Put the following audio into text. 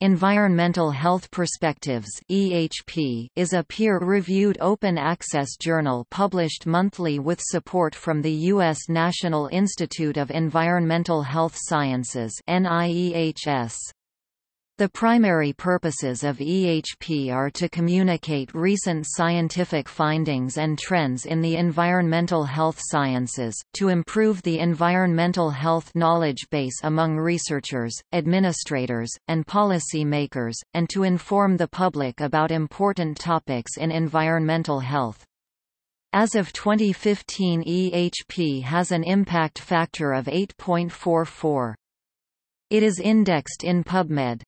Environmental Health Perspectives (EHP) is a peer-reviewed open-access journal published monthly with support from the U.S. National Institute of Environmental Health Sciences (NIEHS). The primary purposes of EHP are to communicate recent scientific findings and trends in the environmental health sciences, to improve the environmental health knowledge base among researchers, administrators, and policy makers, and to inform the public about important topics in environmental health. As of 2015 EHP has an impact factor of 8.44. It is indexed in PubMed.